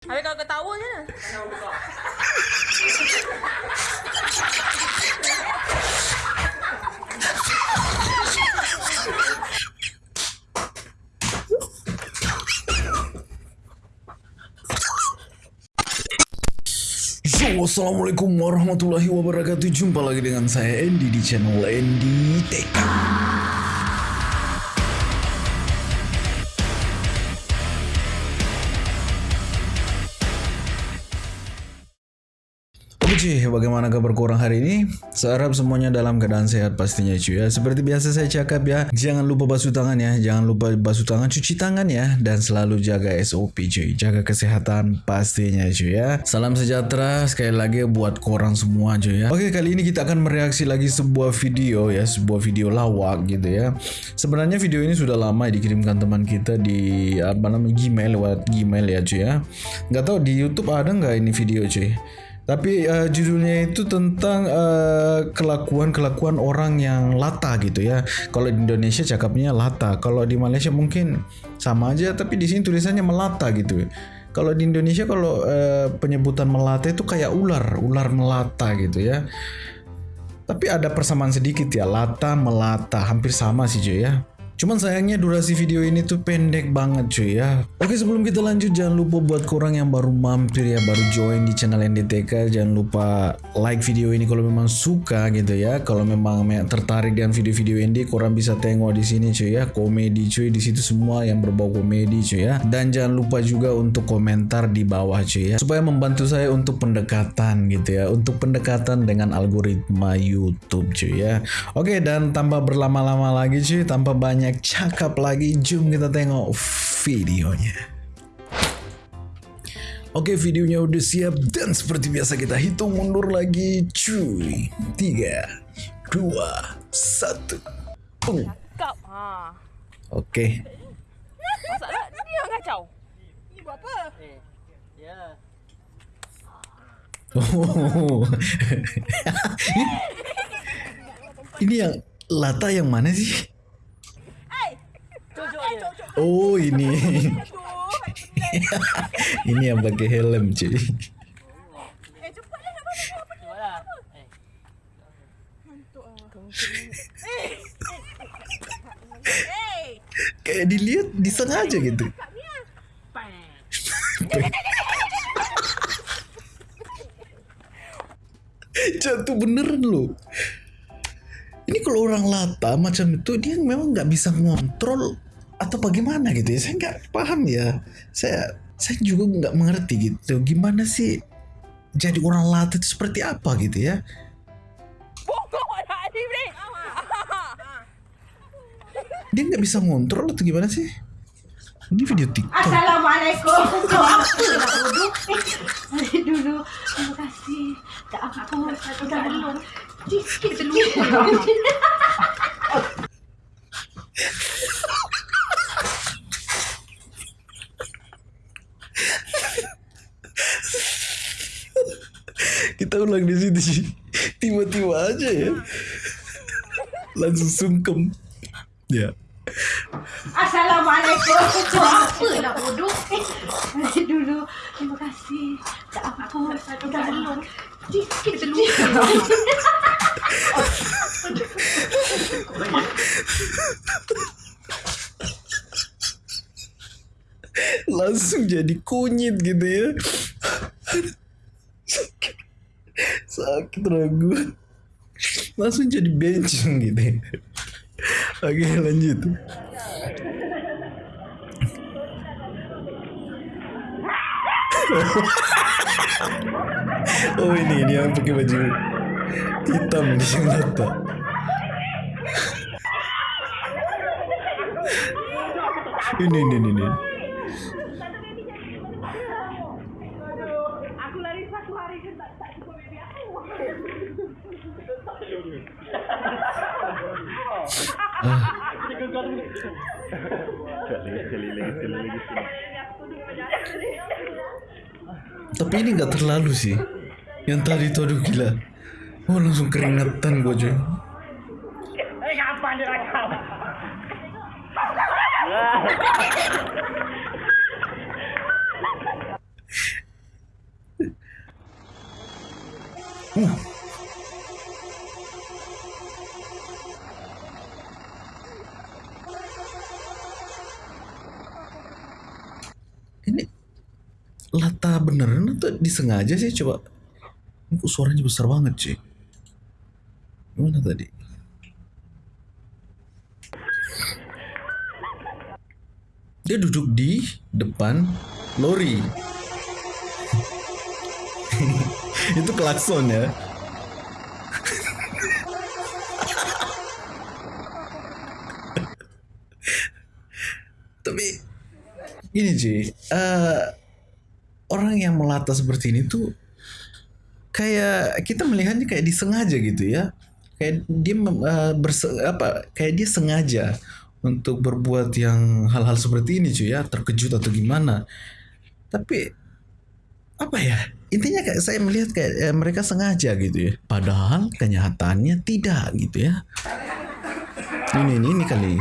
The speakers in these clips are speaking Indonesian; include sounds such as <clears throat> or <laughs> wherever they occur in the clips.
Habis kau ketawa je. Assalamualaikum warahmatullahi wabarakatuh Jumpa lagi dengan saya Andy di channel Andy TK cuy, bagaimana kabar kurang hari ini? Saya harap semuanya dalam keadaan sehat pastinya cuy ya. Seperti biasa saya cakap ya, jangan lupa basuh tangan ya, jangan lupa basuh tangan, cuci tangan ya, dan selalu jaga SOP cuy, jaga kesehatan pastinya cuy ya. Salam sejahtera sekali lagi buat korang semua cuy ya. Oke kali ini kita akan mereaksi lagi sebuah video ya, sebuah video lawak gitu ya. Sebenarnya video ini sudah lama dikirimkan teman kita di apa namanya Gmail lewat Gmail ya cuy ya. Nggak tahu di YouTube ada nggak ini video cuy. Tapi uh, judulnya itu tentang uh, kelakuan-kelakuan orang yang lata gitu ya. Kalau di Indonesia cakapnya lata, kalau di Malaysia mungkin sama aja tapi di sini tulisannya melata gitu. Kalau di Indonesia kalau uh, penyebutan melata itu kayak ular, ular melata gitu ya. Tapi ada persamaan sedikit ya, lata melata, hampir sama sih cuy ya. Cuman sayangnya durasi video ini tuh pendek banget cuy ya. Oke sebelum kita lanjut jangan lupa buat korang yang baru mampir ya, baru join di channel NDTK jangan lupa like video ini kalau memang suka gitu ya. Kalau memang tertarik dengan video-video ini korang bisa tengok di sini cuy ya, komedi cuy di situ semua yang berbau komedi cuy ya. Dan jangan lupa juga untuk komentar di bawah cuy ya, supaya membantu saya untuk pendekatan gitu ya, untuk pendekatan dengan algoritma YouTube cuy ya. Oke dan tanpa berlama-lama lagi cuy, tanpa banyak banyak cakap lagi, jom kita tengok videonya. Oke videonya udah siap dan seperti biasa kita hitung mundur lagi cuy. 3, 2, 1. Boom. Cakap. Ha. Oke. Masalah dia yang kacau. Ni buat apa? Eh, <laughs> ya. Oh. Ini yang lata yang mana sih? Jom, jom, jom, jom. Oh ini. ini yang pakai helm cuy. Eh. Eh. Eh, Kayak dilihat disengaja gitu. Jatuh beneran loh. Ini kalau orang lata macam itu dia memang nggak bisa ngontrol atau bagaimana gitu ya. Saya nggak paham ya. Saya saya juga nggak mengerti gitu. Gimana sih jadi orang lata itu seperti apa gitu ya? Dia nggak bisa ngontrol atau gimana sih? Ini video TikTok. Assalamualaikum. Eh, dulu. Terima kasih. Udah belum. Sikit dulu. Kita Tiba-tiba aja ya. Langsung sungkem. Ya. Assalamualaikum. Nak duduk? Eh, dulu. Terima kasih. Udah belum. Dulu. langsung jadi kunyit gitu ya sakit sakit ragu. Langsung jadi bencong <laughs> gitu. Oke lanjut. <laughs> Oh ini ini yang pakai baju hitam di mata. Ini ini ini, ini. Aku lari satu hari kan tak tak cukup baby aku. Tapi ini nggak terlalu sih. Yang tadi itu aduh gila. Oh langsung keringetan gue cuy. Ini lata beneran atau disengaja sih coba? Ini kok suaranya besar banget sih. Gimana tadi? Dia duduk di depan lori. <laughs> Itu klakson ya. Tapi gini cuy, eh, orang yang melata seperti ini tuh kayak kita melihatnya kayak disengaja gitu ya. Kayak dia eh, berse- apa kayak dia sengaja untuk berbuat yang hal-hal seperti ini cuy ya, terkejut atau gimana. Tapi apa ya? Intinya kayak saya melihat kayak eh, mereka sengaja gitu ya. Padahal kenyataannya tidak gitu ya. Ini ini ini kali.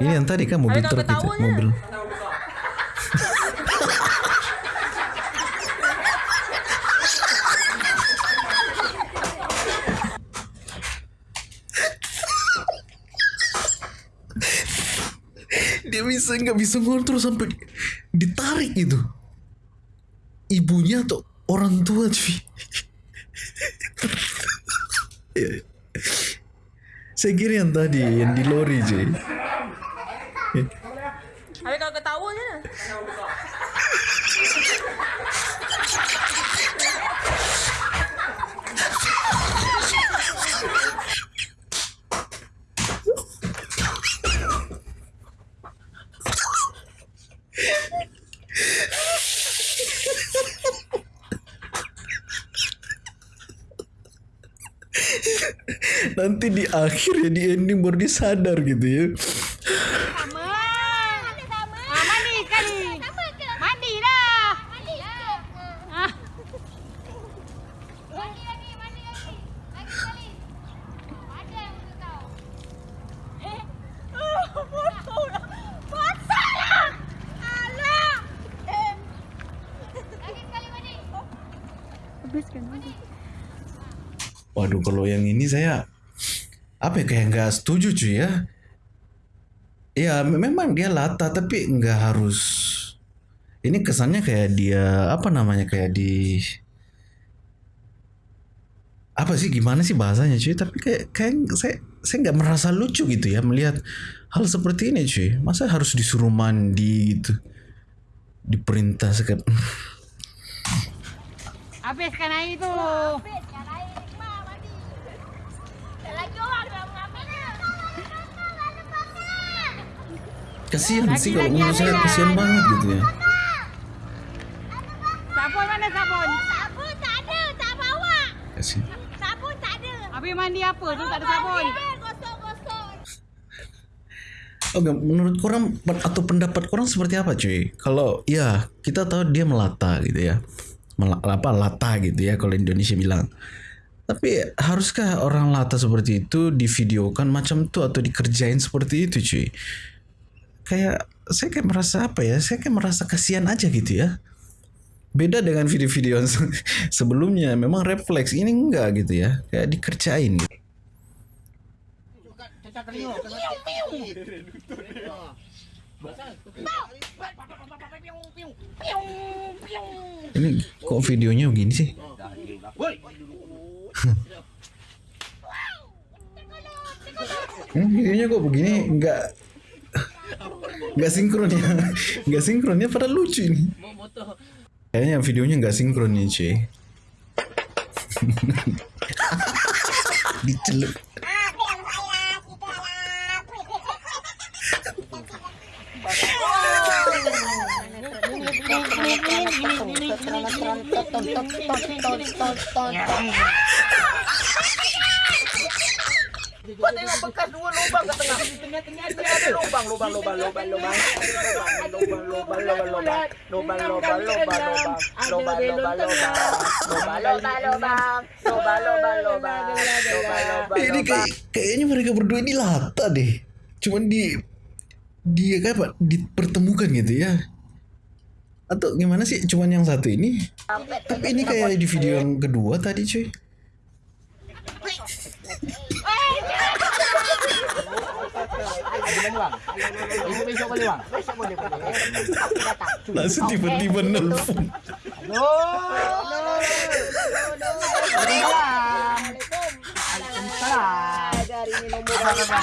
Ini yang tadi kan mobil truk itu, ketahuannya. mobil. Bisa nggak bisa ngontrol sampai ditarik gitu ibunya atau orang tua cuy <laughs> Ya. saya kira yang tadi yang di lori cuy Habis kalau ketawanya. Nanti di akhir ya di ending baru dia sadar gitu ya Sama. Sama. Mandi sekali. Mandi dah. Mandi. Ah. Mandi lagi, mandi lagi. Lagi sekali. Ada yang untuk kau. Eh. Basah lah. Alah. Lagi sekali mandi. Waduh kalau yang ini saya apa ya kayak nggak setuju cuy ya. Ya me- memang dia lata tapi nggak harus. Ini kesannya kayak dia apa namanya kayak di apa sih gimana sih bahasanya cuy? Tapi kayak kayak saya saya nggak merasa lucu gitu ya melihat hal seperti ini cuy. Masa harus disuruh mandi gitu? Diperintah sekali Habiskan air tu. Habiskan air. Ma, mandi. Tak lagi orang dah mengambilnya. Kasihan sih kalau menurut saya kasihan banget gitu ya Sabun mana sabun? Sabun tak ada, tak bawa. kasihan Sabun tak ada. Habis mandi apa tu tak ada sabun? Gosok-gosok. Oke, menurut korang atau pendapat korang seperti apa cuy? Kalau ya kita tahu dia melata gitu ya, Mela, apa lata gitu ya kalau Indonesia bilang. Tapi haruskah orang lata seperti itu divideokan macam itu atau dikerjain seperti itu cuy? Kayak saya kayak merasa apa ya? Saya kayak merasa kasihan aja gitu ya. Beda dengan video-video <laughs> sebelumnya, memang refleks ini enggak gitu ya, kayak dikerjain. Gitu. Ini kok videonya begini sih? <laughs> Hmm, videonya kok begini nggak nggak sinkron ya. Nggak sinkron ya lucu ini. Kayaknya videonya nggak sinkron nih cuy <laughs> dicelup Kau tengok bekas dua lubang kat tengah. Di tengah-tengah dia ada lubang, lubang, lubang, lubang, lubang. Lubang, lubang, lubang, lubang. Lubang, lubang, lubang, lubang. Lubang, lubang, lubang. Lubang, lubang, lubang. Lubang, lubang, lubang. Lubang, lubang, ini kayak kayaknya mereka berdua ini lata deh cuman di dia kayak apa dipertemukan gitu ya atau gimana sih cuman yang satu ini tapi ini kayak di video yang kedua tadi cuy bang. Besok besok boleh bang. Besok boleh boleh. Aku datang. Langsung tiba-tiba nelfon. Waalaikumsalam. Dari ini nombor mana?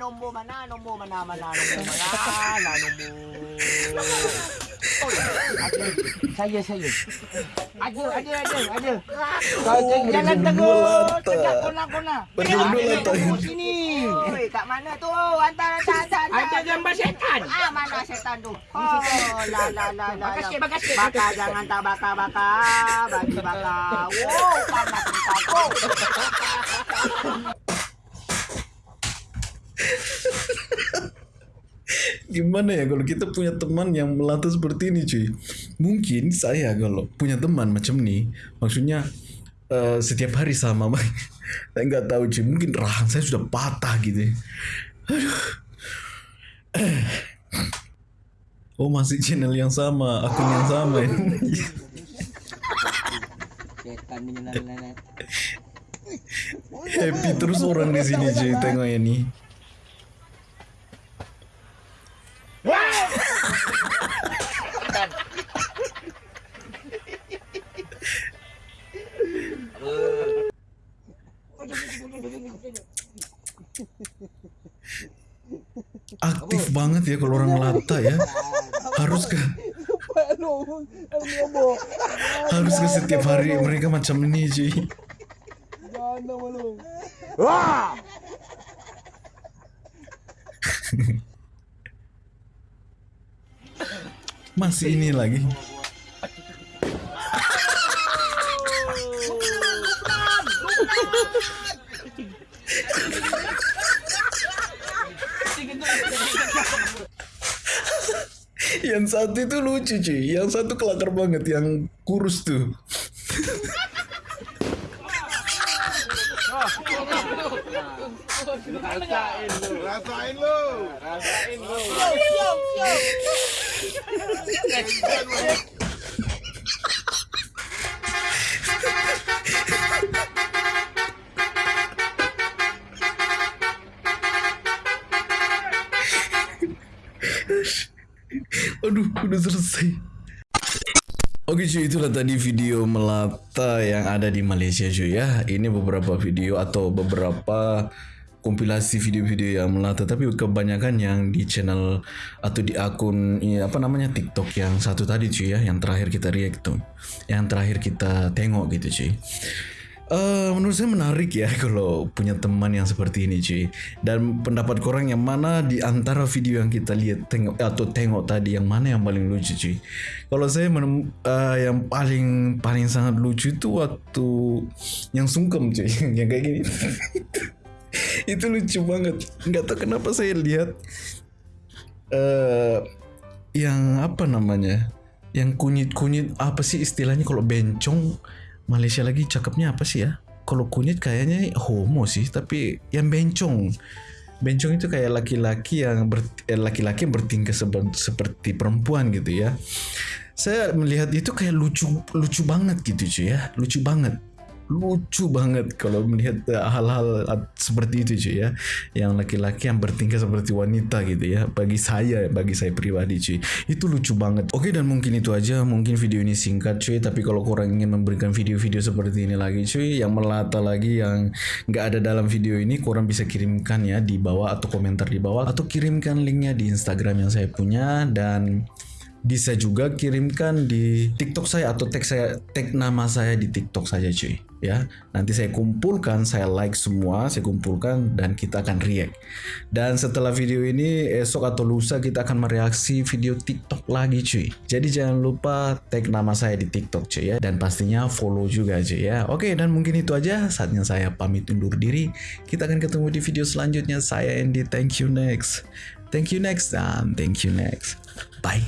Nombor mana? Nombor mana? Mana? Nombor mana? Nombor. Ada. Saya saya. Ada ada ada ada. Kau jangan tegur. Tegak kona kona. Berdua tak. Sini. Oi, kat mana tu? Hantar hantar hantar. Ada gambar setan. Ah, mana setan tu? Oh, la la la la. Makasih, la. makasih. Bakar jangan tak bakar bakar. Bagi bakar. Wow, panas kau. Gimana ya kalau kita punya teman yang melata seperti ini cuy? Mungkin saya kalau punya teman macam ni Maksudnya eh, setiap hari sama <laughs> Saya nggak tahu cuy. Mungkin rahang saya sudah patah gitu Aduh. <clears throat> Oh masih channel yang sama Akun yang sama ini lalat. <laughs> Happy terus orang di sini cuy Tengok ini Aktif banget ya kalau orang melata ya. Haruskah Haruskah setiap hari mereka macam ini cuy Masih ini lagi Yang satu itu lucu cuy. Yang satu kelakar banget Yang kurus tuh Aduh udah selesai. Oke cuy itulah tadi video melata yang ada di Malaysia cuy ya. Ini beberapa video atau beberapa kompilasi video-video yang melata Tapi kebanyakan yang di channel atau di akun ini apa namanya TikTok yang satu tadi cuy ya Yang terakhir kita react tuh Yang terakhir kita tengok gitu cuy Eh, menurut saya menarik ya <laughs> kalau punya teman yang seperti ini cuy. Dan pendapat korang yang mana di antara video yang kita lihat tengok atau tengok tadi yang mana yang paling lucu cuy? Kalau saya menem, eh, yang paling paling sangat lucu itu waktu yang sungkem cuy. <laughs> Yang kayak gini. <laughs> Itu lucu banget. Nggak tahu kenapa saya lihat eh yang apa namanya? Yang kunyit kunyit apa sih istilahnya kalau bencong Malaysia lagi cakepnya apa sih ya? Kalau kunyit kayaknya homo sih tapi yang bencong. Bencong itu kayak laki-laki yang ber, eh, laki-laki yang bertingkah seperti perempuan gitu ya. Saya melihat itu kayak lucu lucu banget gitu cuy ya lucu banget lucu banget kalau melihat eh, hal-hal seperti itu cuy ya. Yang laki-laki yang bertingkah seperti wanita gitu ya. Bagi saya bagi saya pribadi cuy itu lucu banget. Oke dan mungkin itu aja. Mungkin video ini singkat cuy tapi kalau kurang ingin memberikan video-video seperti ini lagi cuy yang melata lagi yang nggak ada dalam video ini kurang bisa kirimkan ya di bawah atau komentar di bawah. Atau kirimkan linknya di Instagram yang saya punya. Dan bisa juga kirimkan di TikTok saya atau tag saya tag nama saya di TikTok saja cuy. Ya nanti saya kumpulkan saya like semua saya kumpulkan dan kita akan react. Dan setelah video ini esok atau lusa kita akan mereaksi video TikTok lagi cuy. Jadi jangan lupa tag nama saya di TikTok cuy ya. Dan pastinya follow juga cuy ya. Oke dan mungkin itu aja. Saatnya saya pamit undur diri. Kita akan ketemu di video selanjutnya. Saya Andy. Thank you next thank you next dan thank you next. Bye